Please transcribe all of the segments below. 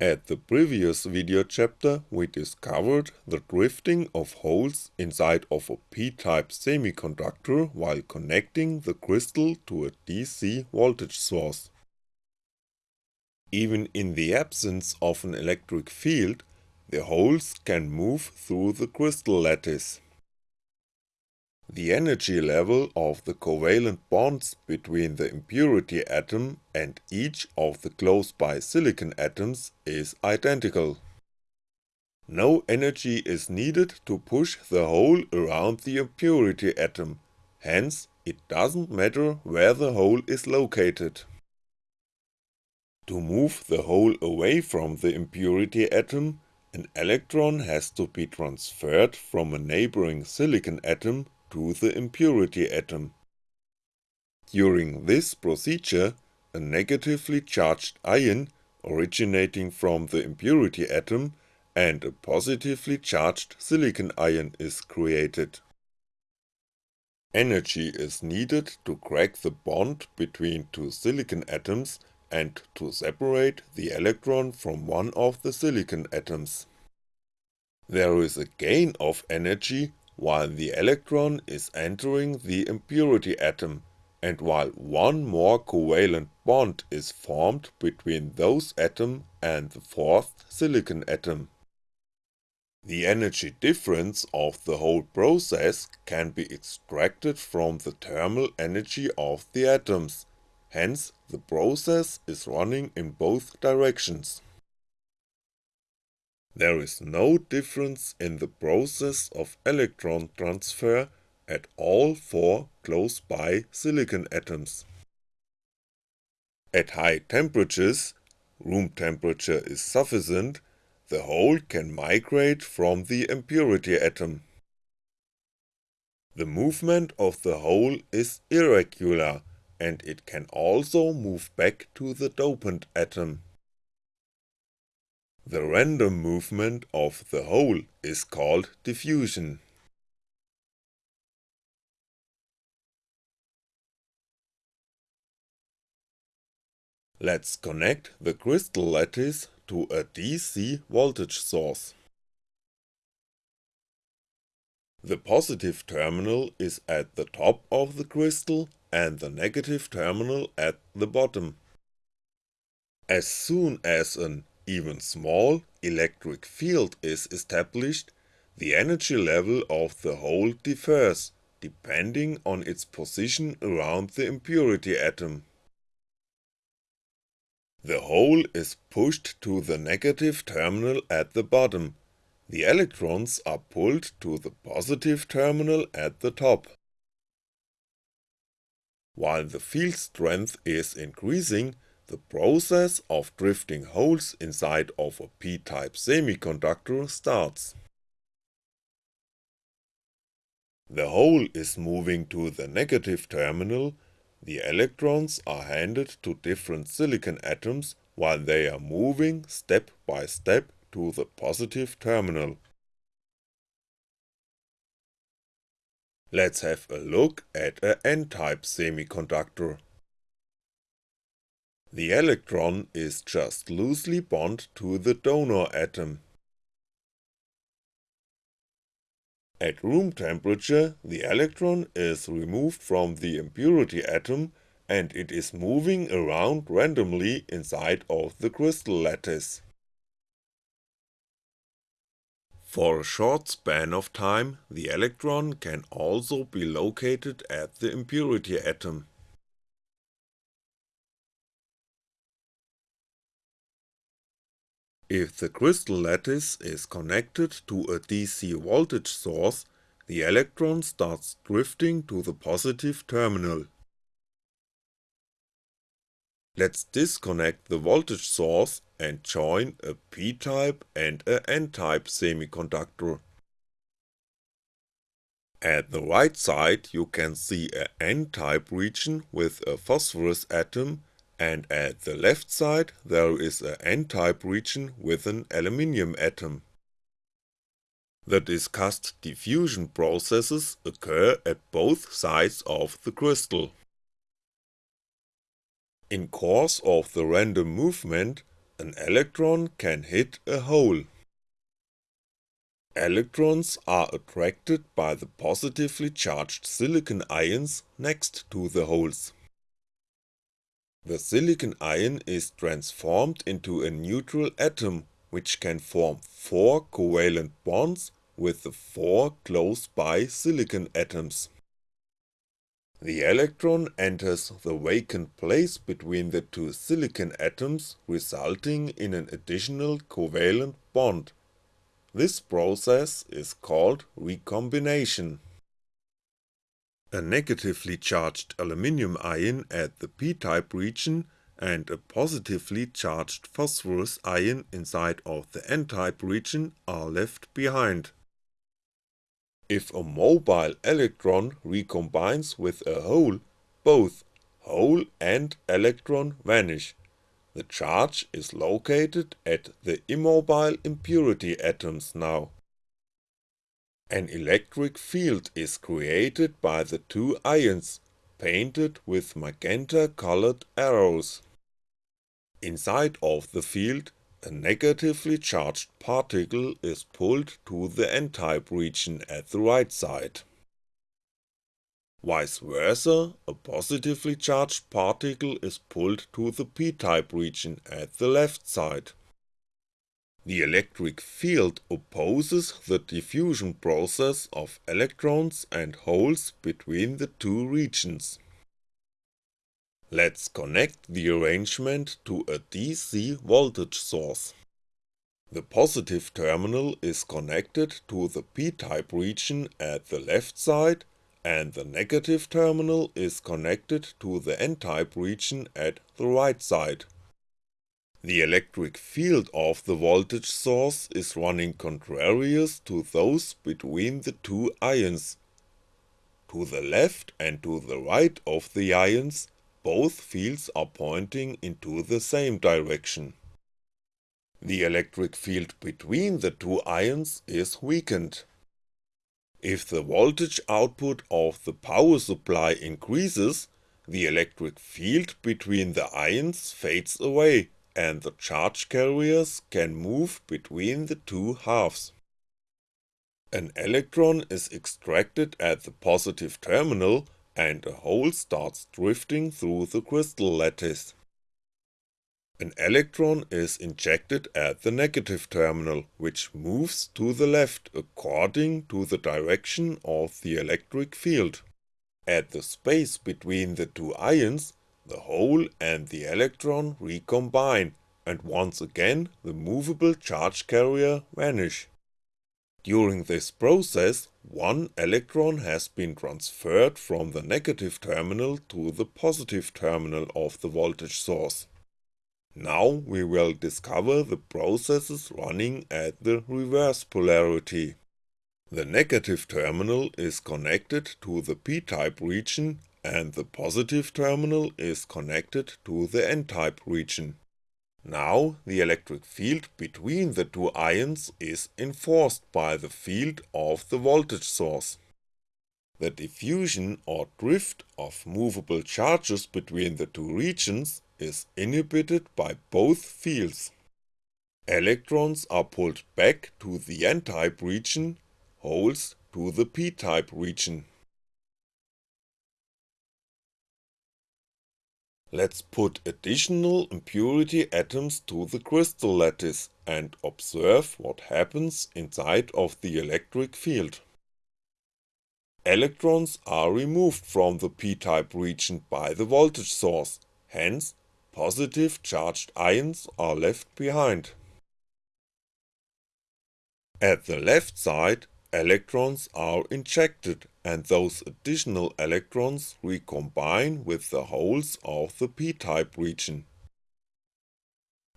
At the previous video chapter we discovered the drifting of holes inside of a p-type semiconductor while connecting the crystal to a DC voltage source. Even in the absence of an electric field, the holes can move through the crystal lattice. The energy level of the covalent bonds between the impurity atom and each of the close-by silicon atoms is identical. No energy is needed to push the hole around the impurity atom, hence it doesn't matter where the hole is located. To move the hole away from the impurity atom, an electron has to be transferred from a neighboring silicon atom to the impurity atom. During this procedure, a negatively charged ion originating from the impurity atom and a positively charged silicon ion is created. Energy is needed to crack the bond between two silicon atoms and to separate the electron from one of the silicon atoms. There is a gain of energy while the electron is entering the impurity atom, and while one more covalent bond is formed between those atom and the fourth silicon atom. The energy difference of the whole process can be extracted from the thermal energy of the atoms, hence the process is running in both directions. There is no difference in the process of electron transfer at all four close-by silicon atoms. At high temperatures, room temperature is sufficient, the hole can migrate from the impurity atom. The movement of the hole is irregular and it can also move back to the dopant atom. The random movement of the hole is called diffusion. Let's connect the crystal lattice to a DC voltage source. The positive terminal is at the top of the crystal and the negative terminal at the bottom. As soon as an even small electric field is established, the energy level of the hole differs, depending on its position around the impurity atom. The hole is pushed to the negative terminal at the bottom, the electrons are pulled to the positive terminal at the top. While the field strength is increasing, the process of drifting holes inside of a p-type semiconductor starts. The hole is moving to the negative terminal, the electrons are handed to different silicon atoms while they are moving step by step to the positive terminal. Let's have a look at a n-type semiconductor. The electron is just loosely bonded to the donor atom. At room temperature, the electron is removed from the impurity atom and it is moving around randomly inside of the crystal lattice. For a short span of time, the electron can also be located at the impurity atom. If the crystal lattice is connected to a DC voltage source, the electron starts drifting to the positive terminal. Let's disconnect the voltage source and join a p-type and a n-type semiconductor. At the right side you can see a n-type region with a phosphorus atom and at the left side there is a n-type region with an aluminium atom. The discussed diffusion processes occur at both sides of the crystal. In course of the random movement, an electron can hit a hole. Electrons are attracted by the positively charged silicon ions next to the holes. The silicon ion is transformed into a neutral atom which can form 4 covalent bonds with the 4 close by silicon atoms. The electron enters the vacant place between the two silicon atoms resulting in an additional covalent bond. This process is called recombination. A negatively charged aluminium ion at the p-type region and a positively charged phosphorus ion inside of the n-type region are left behind. If a mobile electron recombines with a hole, both hole and electron vanish. The charge is located at the immobile impurity atoms now. An electric field is created by the two ions, painted with magenta colored arrows. Inside of the field a negatively charged particle is pulled to the n-type region at the right side. Vice versa, a positively charged particle is pulled to the p-type region at the left side. The electric field opposes the diffusion process of electrons and holes between the two regions. Let's connect the arrangement to a DC voltage source. The positive terminal is connected to the p-type region at the left side and the negative terminal is connected to the n-type region at the right side. The electric field of the voltage source is running contrarious to those between the two ions. To the left and to the right of the ions both fields are pointing into the same direction. The electric field between the two ions is weakened. If the voltage output of the power supply increases, the electric field between the ions fades away and the charge carriers can move between the two halves. An electron is extracted at the positive terminal and a hole starts drifting through the crystal lattice. An electron is injected at the negative terminal, which moves to the left according to the direction of the electric field. At the space between the two ions, the hole and the electron recombine, and once again the movable charge carrier vanish. During this process, one electron has been transferred from the negative terminal to the positive terminal of the voltage source. Now we will discover the processes running at the reverse polarity. The negative terminal is connected to the p-type region and the positive terminal is connected to the n-type region. Now the electric field between the two ions is enforced by the field of the voltage source. The diffusion or drift of movable charges between the two regions is inhibited by both fields. Electrons are pulled back to the n-type region, holes to the p-type region. Let's put additional impurity atoms to the crystal lattice and observe what happens inside of the electric field. Electrons are removed from the p-type region by the voltage source, hence positive charged ions are left behind. At the left side, electrons are injected and those additional electrons recombine with the holes of the p-type region.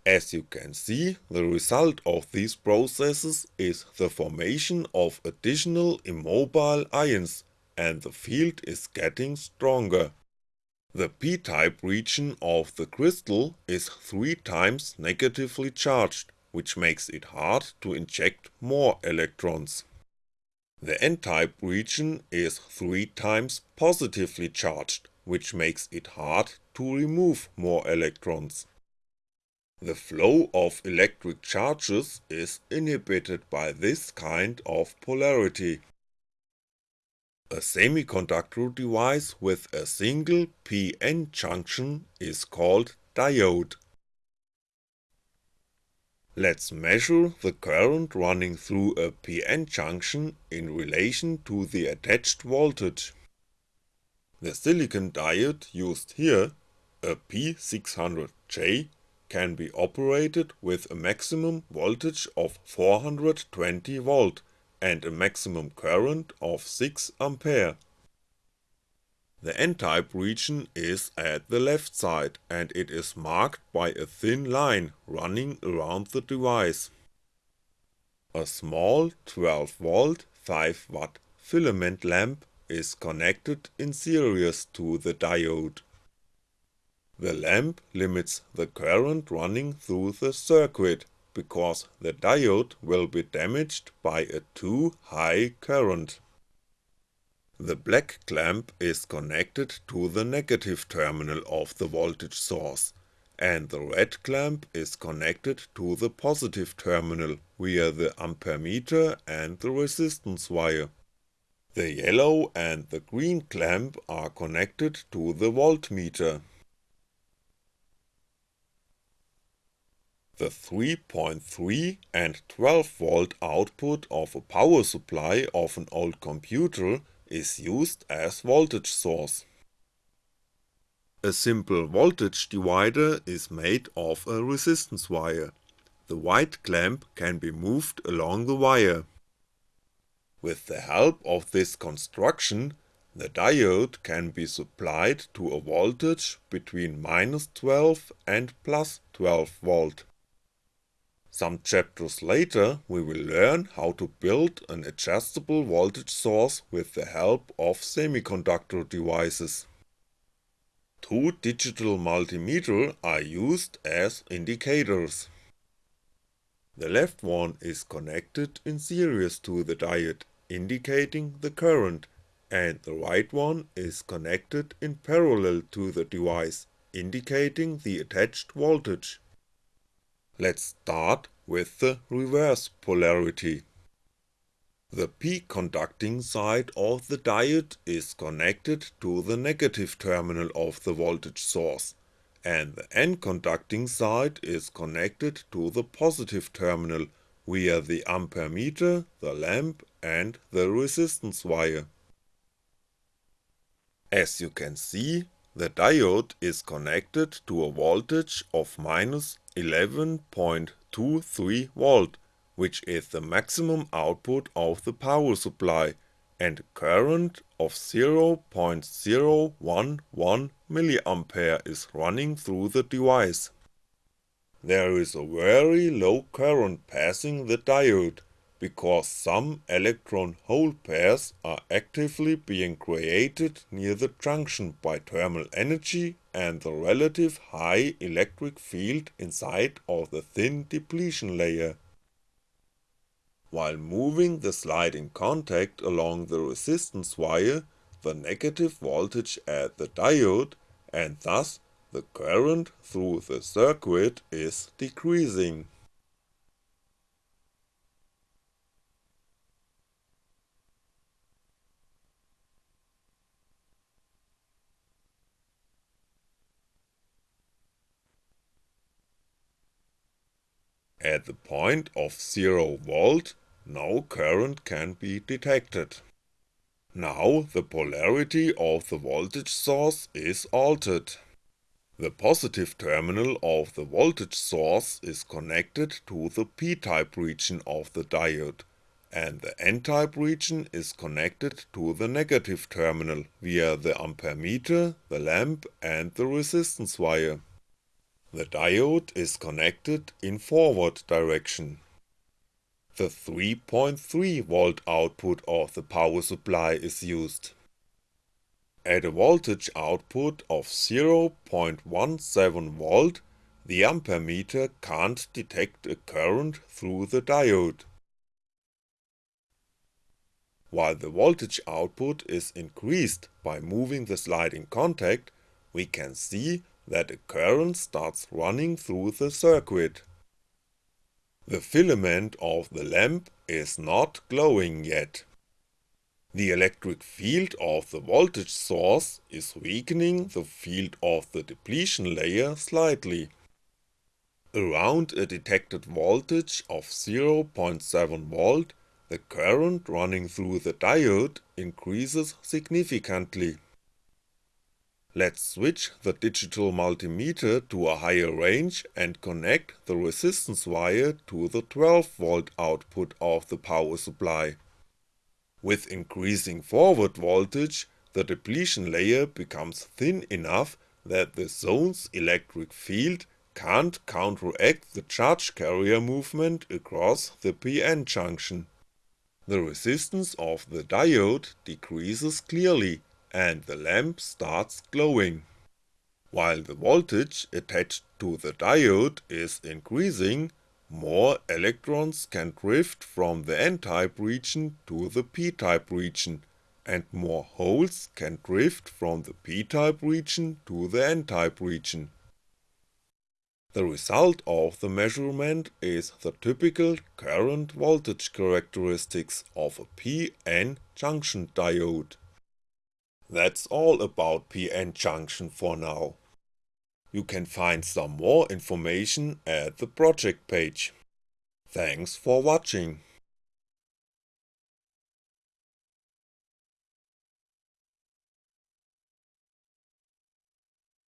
As you can see, the result of these processes is the formation of additional immobile ions and the field is getting stronger. The p-type region of the crystal is 3 times negatively charged, which makes it hard to inject more electrons. The n-type region is 3 times positively charged, which makes it hard to remove more electrons. The flow of electric charges is inhibited by this kind of polarity. A semiconductor device with a single p-n junction is called diode. Let's measure the current running through a PN junction in relation to the attached voltage. The silicon diode used here, a P600J, can be operated with a maximum voltage of 420V and a maximum current of 6A. The n-type region is at the left side and it is marked by a thin line running around the device. A small 12V 5W filament lamp is connected in series to the diode. The lamp limits the current running through the circuit because the diode will be damaged by a too high current. The black clamp is connected to the negative terminal of the voltage source, and the red clamp is connected to the positive terminal via the ampermeter and the resistance wire. The yellow and the green clamp are connected to the voltmeter. The 3.3 and 12V output of a power supply of an old computer is used as voltage source. A simple voltage divider is made of a resistance wire. The white clamp can be moved along the wire. With the help of this construction, the diode can be supplied to a voltage between minus 12 and plus 12V. Some chapters later we will learn how to build an adjustable voltage source with the help of semiconductor devices. Two digital multimeter are used as indicators. The left one is connected in series to the diode, indicating the current, and the right one is connected in parallel to the device, indicating the attached voltage. Let's start with the reverse polarity. The p-conducting side of the diode is connected to the negative terminal of the voltage source, and the n-conducting side is connected to the positive terminal via the ampermeter, the lamp and the resistance wire. As you can see, the diode is connected to a voltage of minus 11.23V, which is the maximum output of the power supply, and current of 0.011mA is running through the device. There is a very low current passing the diode, because some electron-hole pairs are actively being created near the junction by thermal energy and the relative high electric field inside of the thin depletion layer. While moving the sliding contact along the resistance wire, the negative voltage at the diode, and thus the current through the circuit is decreasing. At the point of 0V, no current can be detected. Now the polarity of the voltage source is altered. The positive terminal of the voltage source is connected to the p-type region of the diode, and the n-type region is connected to the negative terminal via the ampermeter, the lamp and the resistance wire. The diode is connected in forward direction. The 3.3V output of the power supply is used. At a voltage output of 0.17V, the ampermeter can't detect a current through the diode. While the voltage output is increased by moving the sliding contact, we can see that a current starts running through the circuit. The filament of the lamp is not glowing yet. The electric field of the voltage source is weakening the field of the depletion layer slightly. Around a detected voltage of 0.7V, the current running through the diode increases significantly. Let's switch the digital multimeter to a higher range and connect the resistance wire to the 12V output of the power supply. With increasing forward voltage, the depletion layer becomes thin enough that the zone's electric field can't counteract the charge carrier movement across the PN junction. The resistance of the diode decreases clearly and the lamp starts glowing. While the voltage attached to the diode is increasing, more electrons can drift from the n-type region to the p-type region, and more holes can drift from the p-type region to the n-type region. The result of the measurement is the typical current voltage characteristics of a PN junction diode. That's all about PN junction for now. You can find some more information at the project page. Thanks for watching.